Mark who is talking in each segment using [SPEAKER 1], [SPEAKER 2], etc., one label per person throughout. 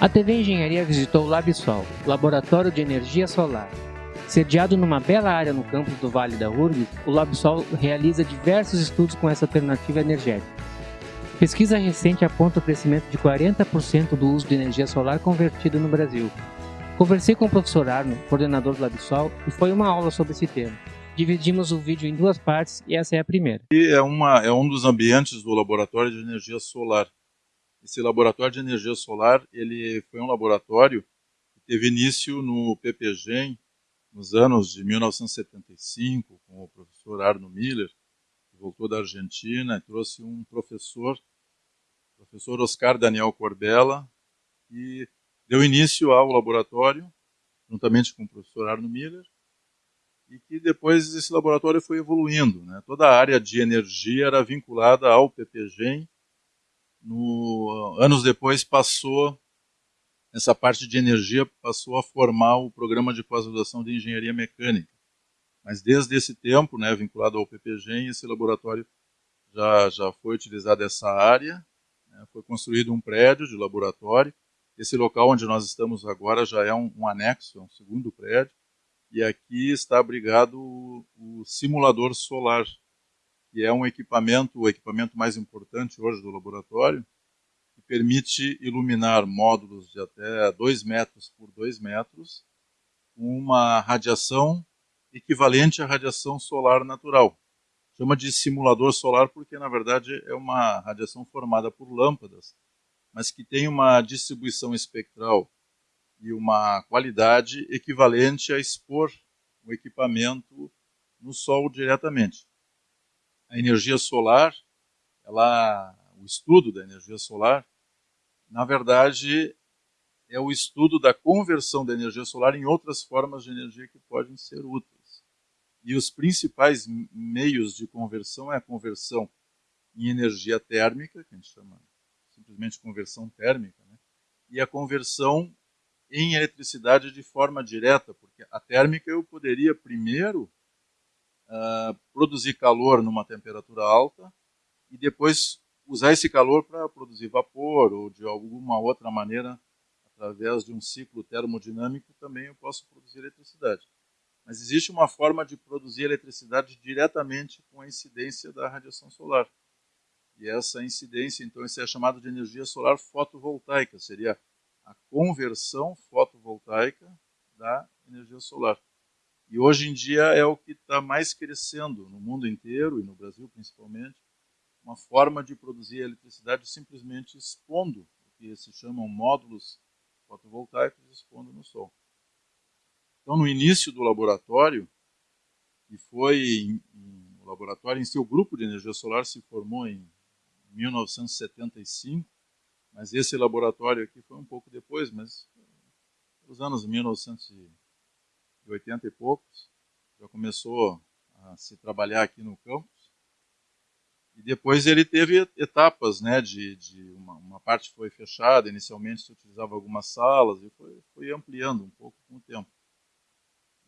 [SPEAKER 1] A TV Engenharia visitou o LabSol, Laboratório de Energia Solar. Sediado numa bela área no campus do Vale da URGS, o LabSol realiza diversos estudos com essa alternativa energética. Pesquisa recente aponta o crescimento de 40% do uso de energia solar convertida no Brasil. Conversei com o professor Arno, coordenador do LabSol, e foi uma aula sobre esse tema. Dividimos o vídeo em duas partes e essa é a primeira.
[SPEAKER 2] E é, uma, é um dos ambientes do Laboratório de Energia Solar esse laboratório de energia solar, ele foi um laboratório que teve início no PPGEM, nos anos de 1975, com o professor Arno Miller, que voltou da Argentina e trouxe um professor, o professor Oscar Daniel Corbella, que deu início ao laboratório, juntamente com o professor Arno Miller, e que depois esse laboratório foi evoluindo. Né? Toda a área de energia era vinculada ao PPGEM, no, anos depois passou essa parte de energia passou a formar o programa de pós-graduação de engenharia mecânica. Mas desde esse tempo, né, vinculado ao PPGEM, esse laboratório já, já foi utilizado essa área, né, foi construído um prédio de laboratório. Esse local onde nós estamos agora já é um, um anexo, é um segundo prédio, e aqui está abrigado o, o simulador solar que é um equipamento, o equipamento mais importante hoje do laboratório, que permite iluminar módulos de até 2 metros por 2 metros com uma radiação equivalente à radiação solar natural. Chama de simulador solar porque, na verdade, é uma radiação formada por lâmpadas, mas que tem uma distribuição espectral e uma qualidade equivalente a expor o equipamento no Sol diretamente a energia solar, ela, o estudo da energia solar, na verdade, é o estudo da conversão da energia solar em outras formas de energia que podem ser úteis. E os principais meios de conversão é a conversão em energia térmica, que a gente chama simplesmente conversão térmica, né? e a conversão em eletricidade de forma direta, porque a térmica eu poderia primeiro uh, produzir calor numa temperatura alta e depois usar esse calor para produzir vapor ou de alguma outra maneira, através de um ciclo termodinâmico, também eu posso produzir eletricidade. Mas existe uma forma de produzir eletricidade diretamente com a incidência da radiação solar. E essa incidência, então, isso é chamado de energia solar fotovoltaica, seria a conversão fotovoltaica da energia solar. E hoje em dia é o que está mais crescendo no mundo inteiro e no Brasil principalmente, uma forma de produzir eletricidade simplesmente expondo o que se chamam módulos fotovoltaicos expondo no sol. Então, no início do laboratório, e foi o laboratório em si, o grupo de energia solar se formou em 1975, mas esse laboratório aqui foi um pouco depois, mas nos anos 1900 de 80 e poucos, já começou a se trabalhar aqui no campus. E depois ele teve etapas, né, de, de uma, uma, parte foi fechada, inicialmente se utilizava algumas salas, e foi, foi ampliando um pouco com o tempo.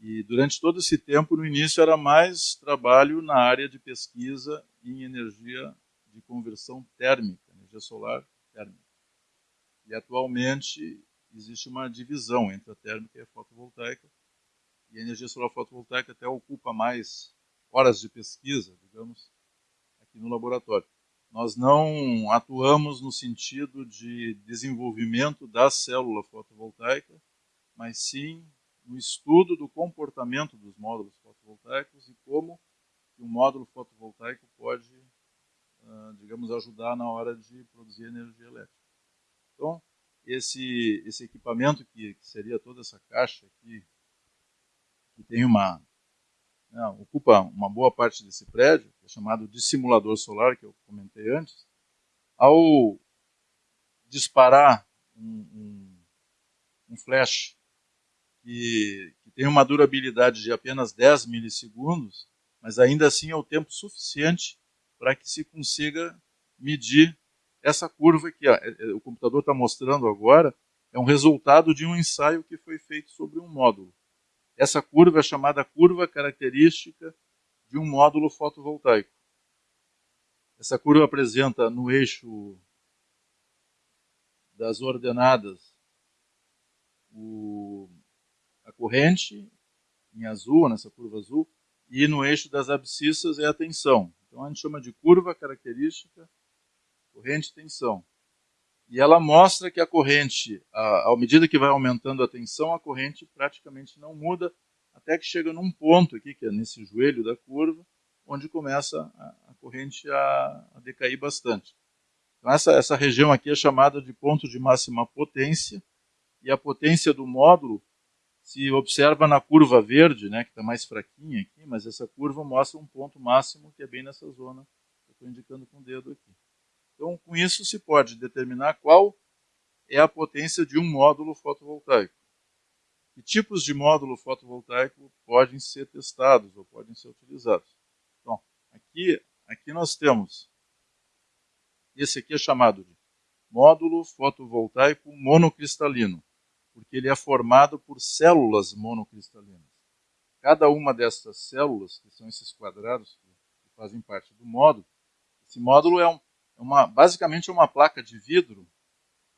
[SPEAKER 2] E durante todo esse tempo, no início, era mais trabalho na área de pesquisa em energia de conversão térmica, energia solar térmica. E atualmente existe uma divisão entre a térmica e a fotovoltaica, e a energia solar fotovoltaica até ocupa mais horas de pesquisa, digamos, aqui no laboratório. Nós não atuamos no sentido de desenvolvimento da célula fotovoltaica, mas sim no estudo do comportamento dos módulos fotovoltaicos e como um módulo fotovoltaico pode, ah, digamos, ajudar na hora de produzir energia elétrica. Então, esse, esse equipamento que, que seria toda essa caixa aqui que tem uma né, ocupa uma boa parte desse prédio, que é chamado de simulador solar, que eu comentei antes, ao disparar um, um, um flash que, que, tem uma durabilidade de apenas 10 milissegundos, mas ainda assim é o tempo suficiente para que se consiga medir essa curva que é, é, o computador está mostrando agora, é um resultado de um ensaio que foi feito sobre um módulo. Essa curva é chamada curva característica de um módulo fotovoltaico. Essa curva apresenta no eixo das ordenadas o, a corrente em azul, nessa curva azul, e no eixo das abscissas é a tensão. Então a gente chama de curva característica, corrente e ela mostra que a corrente, à medida que vai aumentando a tensão, a corrente praticamente não muda, até que chega num ponto aqui, que é nesse joelho da curva, onde começa a, corrente a, a decair bastante. Então essa, essa região aqui é chamada de ponto de máxima potência, e a potência do módulo se observa na curva verde, né, que está mais fraquinha aqui, mas essa curva mostra um ponto máximo que é bem nessa zona que eu estou indicando com o dedo aqui. Então, com isso se pode determinar qual é a potência de um módulo fotovoltaico. Que tipos de módulo fotovoltaico podem ser testados ou podem ser utilizados? Então, aqui, aqui nós temos, esse aqui é chamado de módulo fotovoltaico monocristalino, porque ele é formado por células monocristalinas. Cada uma dessas células, que são esses quadrados que fazem parte do módulo, esse módulo é um, uma, basicamente é uma placa de vidro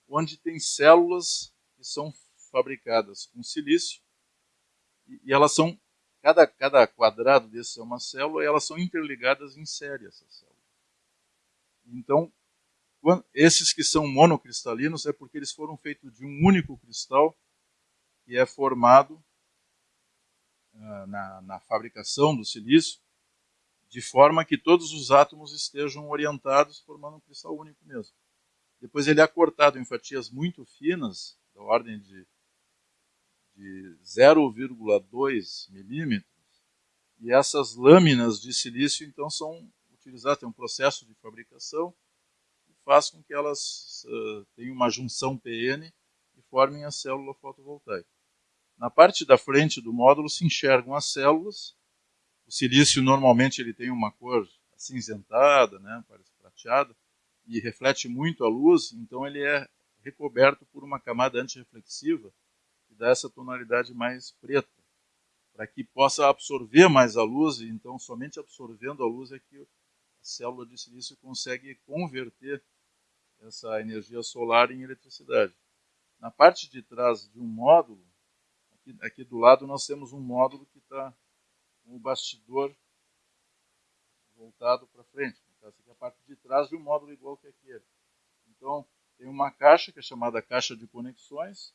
[SPEAKER 2] onde tem células que são fabricadas com silício e, elas são cada, cada quadrado desse é uma célula e elas são interligadas em série essas células. Então, esses que são monocristalinos é porque eles foram feitos de um único cristal que é formado uh, na, na fabricação do silício de forma que todos os átomos estejam orientados, formando um cristal único mesmo. Depois ele é cortado em fatias muito finas, da ordem de, de 0,2 milímetros, e essas lâminas de silício então são utilizadas, tem um processo de fabricação que faz com que elas uh, tenham uma junção PN e formem a célula fotovoltaica. Na parte da frente do módulo se enxergam as células o silício normalmente ele tem uma cor acinzentada, né, parece prateada, e reflete muito a luz, então ele é recoberto por uma camada antirreflexiva que dá essa tonalidade mais preta, para que possa absorver mais a luz, e então somente absorvendo a luz é que a célula de silício consegue converter essa energia solar em eletricidade. Na parte de trás de um módulo, aqui, aqui do lado nós temos um módulo que está o bastidor voltado para frente. Então, essa aqui é a parte de trás de um módulo igual que aquele. Então, tem uma caixa que é chamada caixa de conexões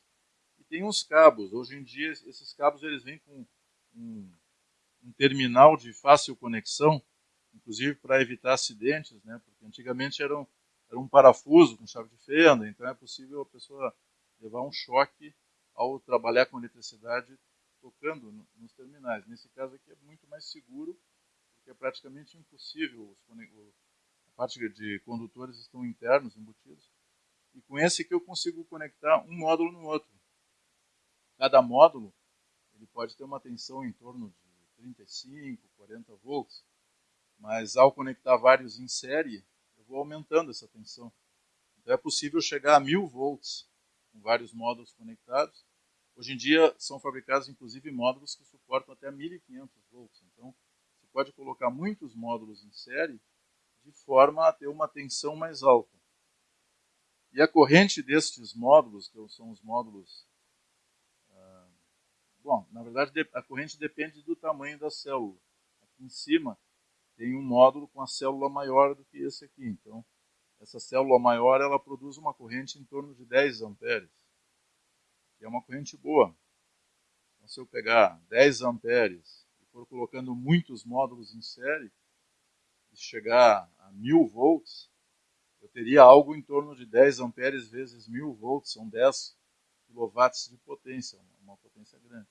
[SPEAKER 2] e tem uns cabos. Hoje em dia, esses cabos eles vêm com um, um terminal de fácil conexão, inclusive para evitar acidentes, né? porque antigamente era um, era um parafuso com chave de fenda, então é possível a pessoa levar um choque ao trabalhar com eletricidade tocando nos terminais. Nesse caso aqui é muito mais seguro, porque é praticamente impossível, a parte de condutores estão internos, embutidos, e com esse aqui eu consigo conectar um módulo no outro. Cada módulo ele pode ter uma tensão em torno de 35, 40 volts, mas ao conectar vários em série, eu vou aumentando essa tensão. Então é possível chegar a 1000 volts com vários módulos conectados, Hoje em dia são fabricados inclusive módulos que suportam até 1500 volts. Então, você pode colocar muitos módulos em série de forma a ter uma tensão mais alta. E a corrente destes módulos, que são os módulos. Ah, bom, na verdade, a corrente depende do tamanho da célula. Aqui em cima tem um módulo com a célula maior do que esse aqui. Então, essa célula maior ela produz uma corrente em torno de 10 amperes que é uma corrente boa. Então, se eu pegar 10 amperes e for colocando muitos módulos em série, e chegar a 1000 volts, eu teria algo em torno de 10 amperes vezes 1000 volts, são 10 quilowatts de potência, uma potência grande.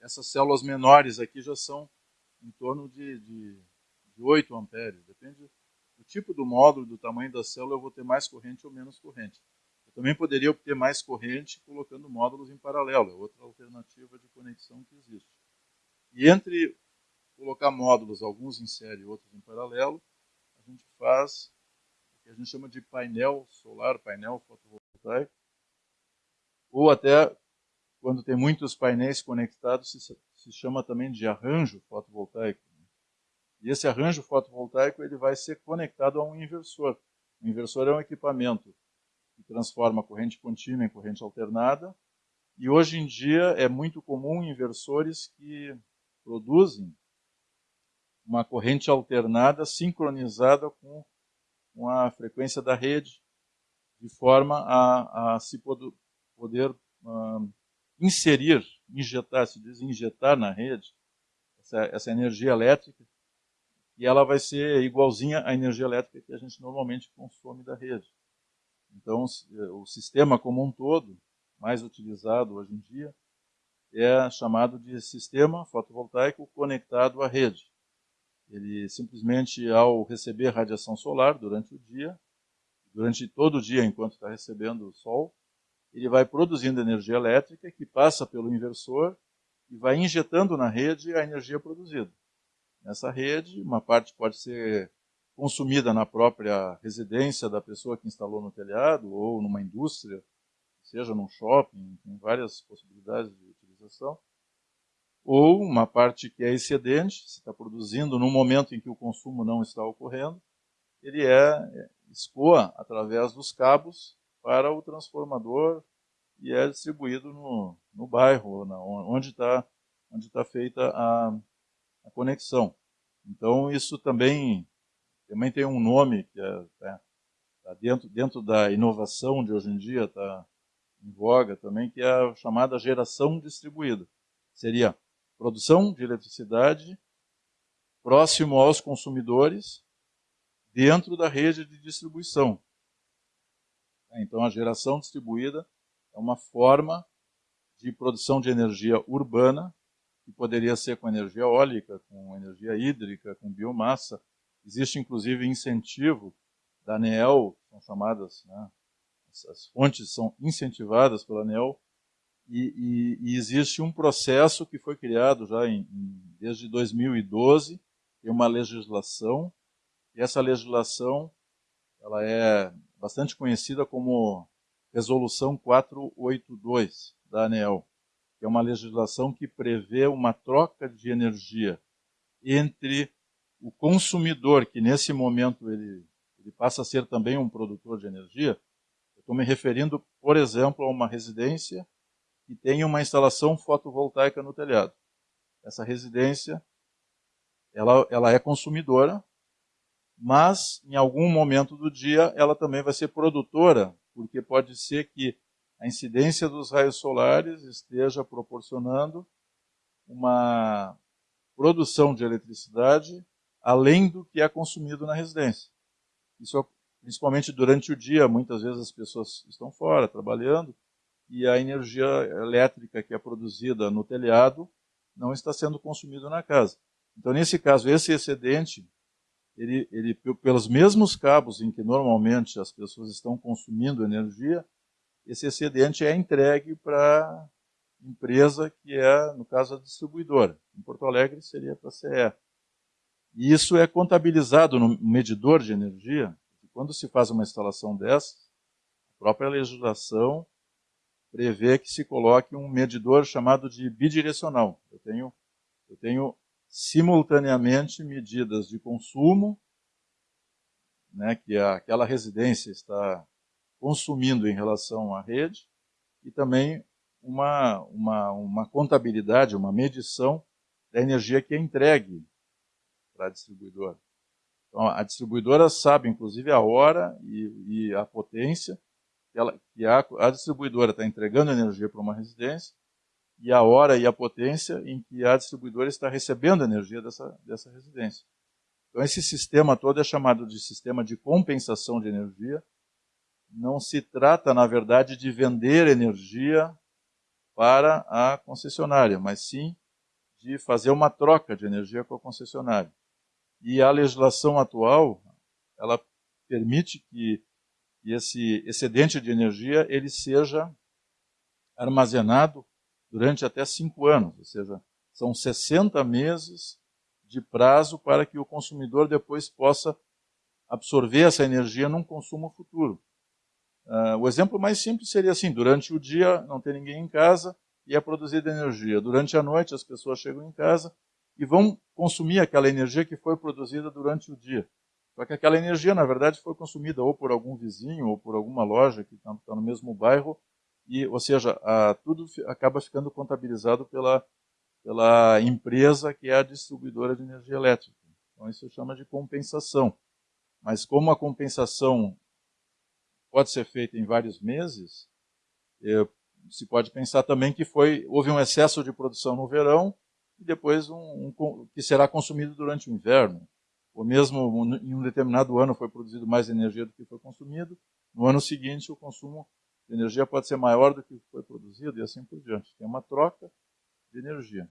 [SPEAKER 2] Essas células menores aqui já são em torno de, de, de 8 amperes, depende do tipo do módulo, do tamanho da célula, eu vou ter mais corrente ou menos corrente. Eu também poderia obter mais corrente colocando módulos em paralelo, é outra alternativa de conexão que existe. E entre colocar módulos, alguns em série e outros em paralelo, a gente faz o que a gente chama de painel solar, painel fotovoltaico, ou até quando tem muitos painéis conectados, se, se chama também de arranjo fotovoltaico. E esse arranjo fotovoltaico ele vai ser conectado a um inversor. O inversor é um equipamento que transforma corrente contínua em corrente alternada E hoje em dia é muito comum inversores que produzem uma corrente alternada sincronizada com, a frequência da rede, de forma a, a se poder, poder uh, inserir, injetar, se diz injetar na rede, essa, essa energia elétrica, e ela vai ser igualzinha à energia elétrica que a gente normalmente consome da rede. Então, o sistema como um todo, mais utilizado hoje em dia, é chamado de sistema fotovoltaico conectado à rede. Ele simplesmente, ao receber radiação solar durante o dia, durante todo o dia enquanto está recebendo o sol, ele vai produzindo energia elétrica que passa pelo inversor e vai injetando na rede a energia produzida. Nessa rede, uma parte pode ser consumida na própria residência da pessoa que instalou no telhado ou numa indústria, seja num shopping, tem várias possibilidades de utilização. Ou uma parte que é excedente, se está produzindo no momento em que o consumo não está ocorrendo, ele é escoa através dos cabos para o transformador e é distribuído no, no bairro, na, onde está onde tá feita a, a, conexão. Então, isso também, também tem um nome que é, é tá dentro, dentro da inovação de hoje em dia, está em voga também, que é a chamada geração distribuída. Seria produção de eletricidade próximo aos consumidores dentro da rede de distribuição. Então, a geração distribuída é uma forma de produção de energia urbana, que poderia ser com energia eólica, com energia hídrica, com biomassa. Existe, inclusive, incentivo da ANEEL, são chamadas, né, as fontes são incentivadas pela ANEEL, e, e, e, existe um processo que foi criado já em, em, desde 2012, tem uma legislação, e essa legislação ela é bastante conhecida como Resolução 482 da ANEEL, que é uma legislação que prevê uma troca de energia entre o consumidor, que nesse momento ele, ele passa a ser também um produtor de energia. Eu estou me referindo, por exemplo, a uma residência que tem uma instalação fotovoltaica no telhado. Essa residência ela, ela é consumidora, mas em algum momento do dia ela também vai ser produtora, porque pode ser que a incidência dos raios solares esteja proporcionando uma produção de eletricidade além do que é consumido na residência. Isso principalmente durante o dia, muitas vezes as pessoas estão fora trabalhando e a energia elétrica que é produzida no telhado não está sendo consumida na casa. Então, nesse caso, esse excedente ele, ele, pelos mesmos cabos em que normalmente as pessoas estão consumindo energia, esse excedente é entregue para empresa que é, no caso, a distribuidora. Em Porto Alegre seria para a CE. E isso é contabilizado no medidor de energia. Quando se faz uma instalação dessa, a própria legislação prevê que se coloque um medidor chamado de bidirecional. Eu tenho, eu tenho simultaneamente medidas de consumo, né, que aquela residência está consumindo em relação à rede, e também uma, uma, uma contabilidade, uma medição da energia que é entregue para a distribuidora. Então, a distribuidora sabe, inclusive, a hora e, e a potência que, ela, que a, a distribuidora está entregando energia para uma residência e a hora e a potência em que a distribuidora está recebendo energia dessa, dessa residência. Então, esse sistema todo é chamado de sistema de compensação de energia. Não se trata, na verdade, de vender energia para a concessionária, mas sim de fazer uma troca de energia com a concessionária. E a legislação atual, ela permite que esse excedente de energia ele seja armazenado durante até cinco anos, ou seja, são 60 meses de prazo para que o consumidor depois possa absorver essa energia num consumo futuro. Uh, o exemplo mais simples seria assim: durante o dia não tem ninguém em casa e é produzida energia. Durante a noite as pessoas chegam em casa e vão consumir aquela energia que foi produzida durante o dia. Só que aquela energia, na verdade, foi consumida ou por algum vizinho ou por alguma loja que está no mesmo bairro e, ou seja, a, tudo acaba ficando contabilizado pela, pela empresa que é a distribuidora de energia elétrica. Então isso chama de compensação. Mas como a compensação pode ser feita em vários meses, é, se pode pensar também que foi houve um excesso de produção no verão e depois um, um, que será consumido durante o inverno. Ou mesmo em um determinado ano foi produzido mais energia do que foi consumido, no ano seguinte o consumo de energia pode ser maior do que foi produzido e assim por diante. Tem uma troca de energia.